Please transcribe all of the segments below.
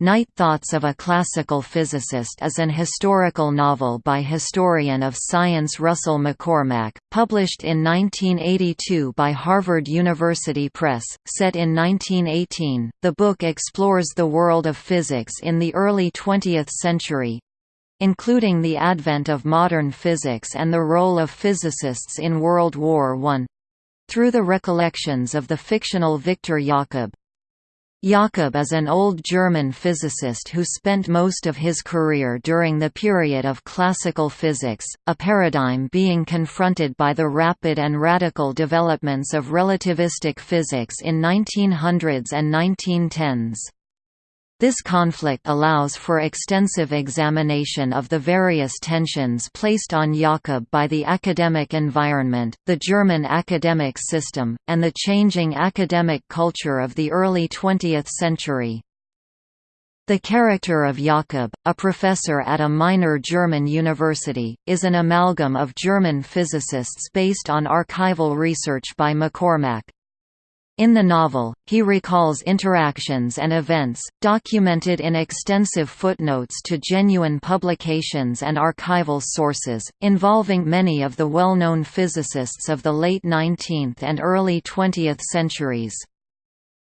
Night Thoughts of a Classical Physicist is an historical novel by historian of science Russell McCormmach, published in 1982 by Harvard University Press, set in 1918. The book explores the world of physics in the early 20th century including the advent of modern physics and the role of physicists in World War I through the recollections of the fictional Victor Jakob. Jakob is an old German physicist who spent most of his career during the period of classical physics, a paradigm being confronted by the rapid and radical developments of relativistic physics in 1900s and 1910s. This conflict allows for extensive examination of the various tensions placed on Jakob by the academic environment, the German academic system, and the changing academic culture of the early 20th century. The character of Jakob, a professor at a minor German university, is an amalgam of German physicists based on archival research by McCormmach. In the novel, he recalls interactions and events, documented in extensive footnotes to genuine publications and archival sources, involving many of the well-known physicists of the late 19th and early 20th centuries.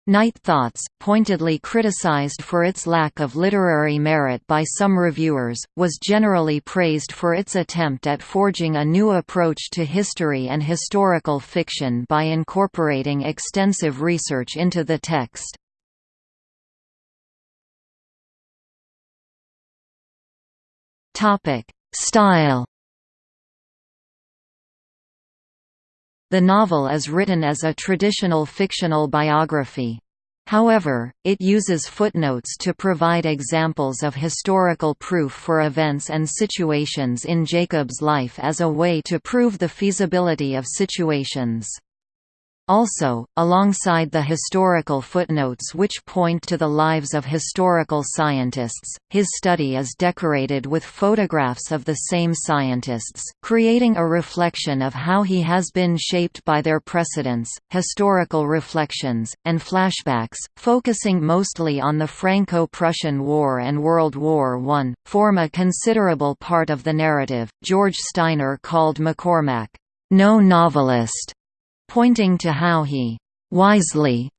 Night Thoughts, pointedly criticized for its lack of literary merit by some reviewers, was generally praised for its attempt at forging a new approach to history and historical fiction by incorporating extensive research into the text. Style The novel is written as a traditional fictional biography. However, it uses footnotes to provide examples of historical proof for events and situations in Jakob's life as a way to prove the feasibility of situations. Also, alongside the historical footnotes which point to the lives of historical scientists, his study is decorated with photographs of the same scientists, creating a reflection of how he has been shaped by their precedents, historical reflections, and flashbacks, focusing mostly on the Franco-Prussian War and World War I, form a considerable part of the narrative. George Steiner called McCormmach, no novelist pointing to how he wisely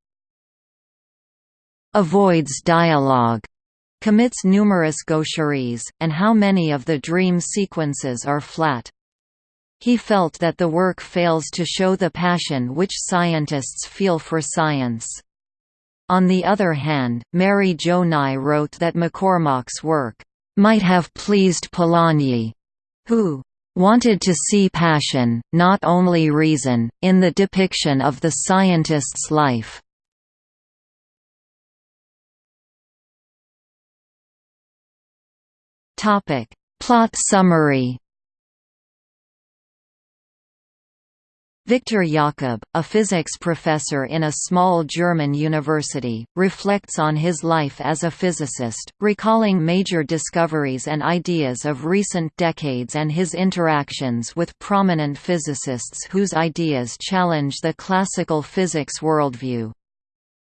avoids dialogue, commits numerous gaucheries, and how many of the dream sequences are flat. He felt that the work fails to show the passion which scientists feel for science. On the other hand, Mary Jo Nye wrote that McCormmach's work might have pleased Polanyi, who wanted to see passion, not only reason, in the depiction of the scientist's life. Plot summary Victor Jakob, a physics professor in a small German university, reflects on his life as a physicist, recalling major discoveries and ideas of recent decades and his interactions with prominent physicists whose ideas challenge the classical physics worldview.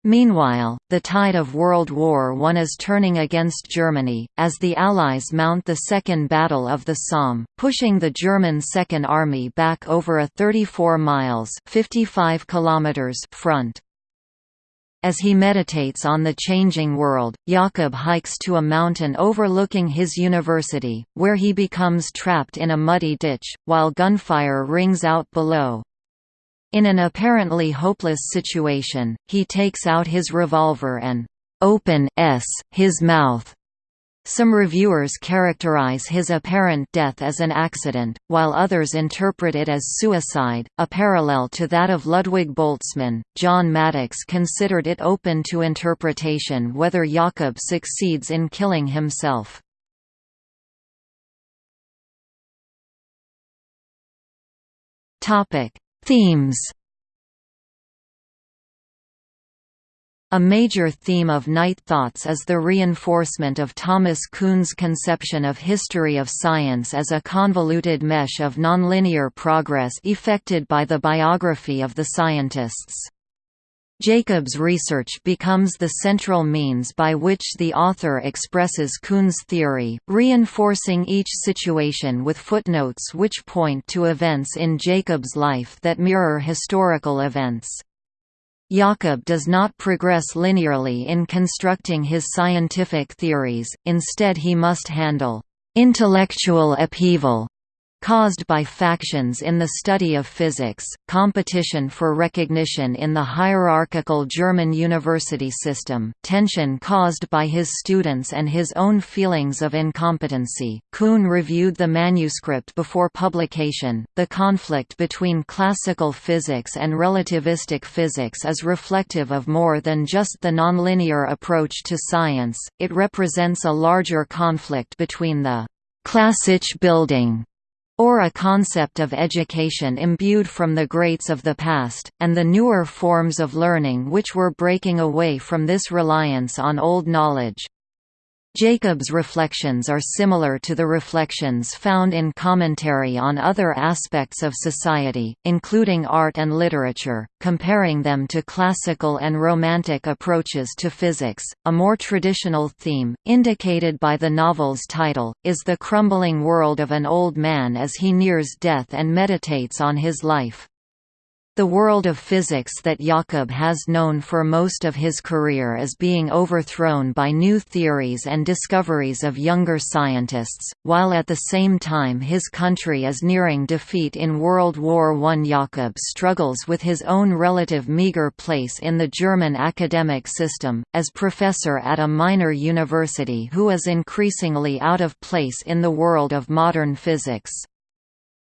Meanwhile, the tide of World War I is turning against Germany, as the Allies mount the Second Battle of the Somme, pushing the German Second Army back over a 34 miles 55 kilometers front. As he meditates on the changing world, Jakob hikes to a mountain overlooking his university, where he becomes trapped in a muddy ditch, while gunfire rings out below. In an apparently hopeless situation, he takes out his revolver and open s his mouth. Some reviewers characterize his apparent death as an accident, while others interpret it as suicide, a parallel to that of Ludwig Boltzmann. John Maddox considered it open to interpretation whether Jakob succeeds in killing himself. Topic: Themes A major theme of Night Thoughts is the reinforcement of Thomas Kuhn's conception of history of science as a convoluted mesh of nonlinear progress effected by the biography of the scientists. Jakob's research becomes the central means by which the author expresses Kuhn's theory, reinforcing each situation with footnotes which point to events in Jakob's life that mirror historical events. Jakob does not progress linearly in constructing his scientific theories, instead he must handle intellectual upheaval caused by factions in the study of physics, competition for recognition in the hierarchical German university system, tension caused by his students and his own feelings of incompetency. Kuhn reviewed the manuscript before publication. The conflict between classical physics and relativistic physics is reflective of more than just the nonlinear approach to science, it represents a larger conflict between the Klassische Bildung or a concept of education imbued from the greats of the past, and the newer forms of learning which were breaking away from this reliance on old knowledge. Jakob's reflections are similar to the reflections found in commentary on other aspects of society, including art and literature, comparing them to classical and romantic approaches to physics. A more traditional theme, indicated by the novel's title, is the crumbling world of an old man as he nears death and meditates on his life. The world of physics that Jakob has known for most of his career is being overthrown by new theories and discoveries of younger scientists, while at the same time his country is nearing defeat in World War I. Jakob struggles with his own relative meager place in the German academic system, as professor at a minor university who is increasingly out of place in the world of modern physics.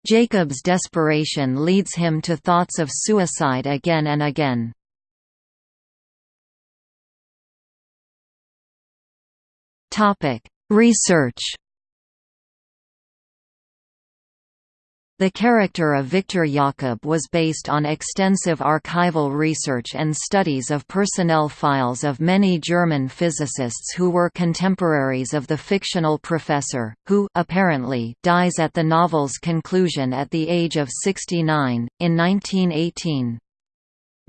Jakob's desperation leads him to thoughts of suicide again and again. Research The character of Victor Jakob was based on extensive archival research and studies of personnel files of many German physicists who were contemporaries of the fictional professor, who apparently dies at the novel's conclusion at the age of 69, in 1918.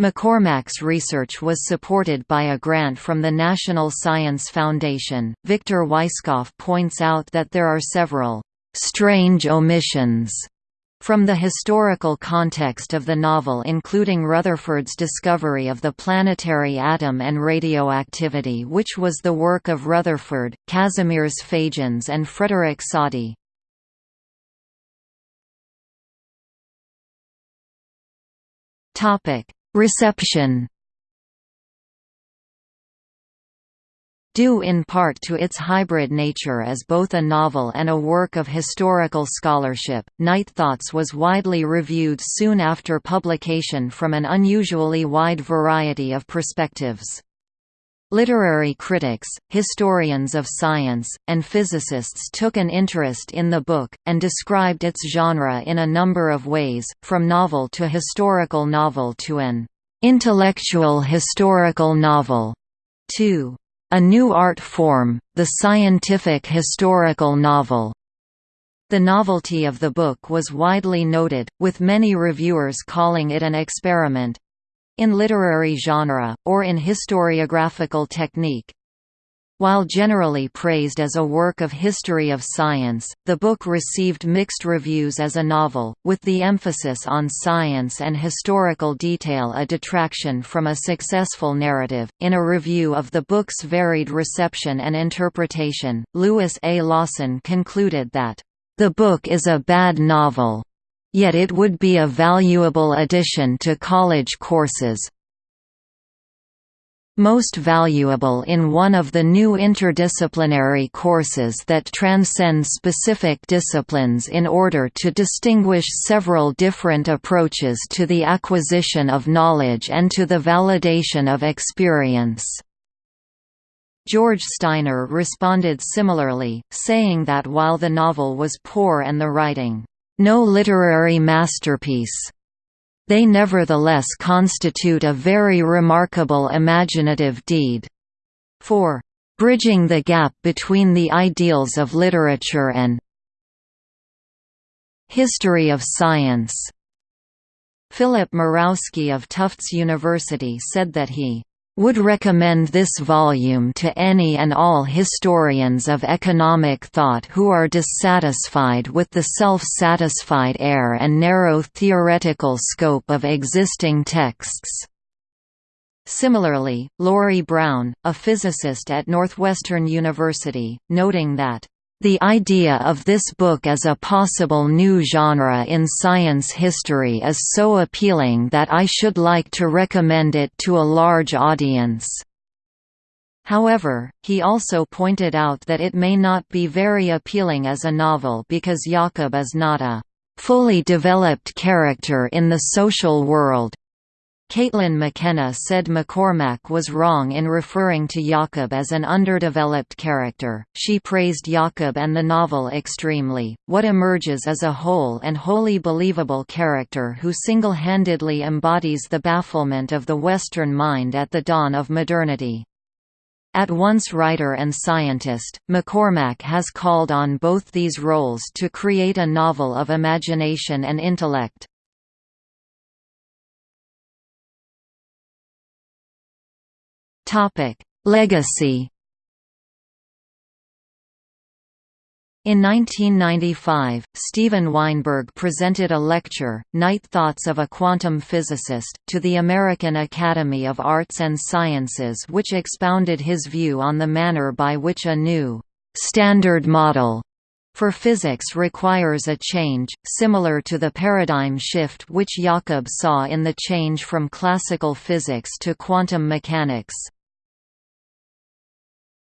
McCormmach's research was supported by a grant from the National Science Foundation. Victor Weisskopf points out that there are several strange omissions from the historical context of the novel including Rutherford's discovery of the planetary atom and radioactivity which was the work of Rutherford, Kazimierz Fajans and Frederick Soddy. Reception due in part to its hybrid nature as both a novel and a work of historical scholarship. Night Thoughts was widely reviewed soon after publication from an unusually wide variety of perspectives. Literary critics, historians of science, and physicists took an interest in the book, and described its genre in a number of ways, from novel to historical novel to an intellectual historical novel, to a new art form, the scientific historical novel. The novelty of the book was widely noted, with many reviewers calling it an experiment—in literary genre, or in historiographical technique. While generally praised as a work of history of science, the book received mixed reviews as a novel, with the emphasis on science and historical detail a detraction from a successful narrative. In a review of the book's varied reception and interpretation, Louis A. Lawson concluded that, The book is a bad novel. Yet it would be a valuable addition to college courses, most valuable in one of the new interdisciplinary courses that transcend specific disciplines in order to distinguish several different approaches to the acquisition of knowledge and to the validation of experience. George Steiner responded similarly, saying that while the novel was poor and the writing, "...no literary masterpiece," They nevertheless constitute a very remarkable imaginative deed. For bridging the gap between the ideals of literature and history of science. Philip Mirowski of Tufts University said that he would recommend this volume to any and all historians of economic thought who are dissatisfied with the self-satisfied air and narrow theoretical scope of existing texts. Similarly, Laurie Brown, a physicist at Northwestern University, noting that the idea of this book as a possible new genre in science history is so appealing that I should like to recommend it to a large audience. However, he also pointed out that it may not be very appealing as a novel because Jakob is not a fully developed character in the social world, Caitlin McKenna said McCormmach was wrong in referring to Jakob as an underdeveloped character. She praised Jakob and the novel extremely. What emerges is a whole and wholly believable character who single handedly embodies the bafflement of the Western mind at the dawn of modernity. At once writer and scientist, McCormmach has called on both these roles to create a novel of imagination and intellect. Topic: Legacy. In 1995, Steven Weinberg presented a lecture, Night Thoughts of a Quantum Physicist, to the American Academy of Arts and Sciences which expounded his view on the manner by which a new «standard model» for physics requires a change, similar to the paradigm shift which Jakob saw in the change from classical physics to quantum mechanics.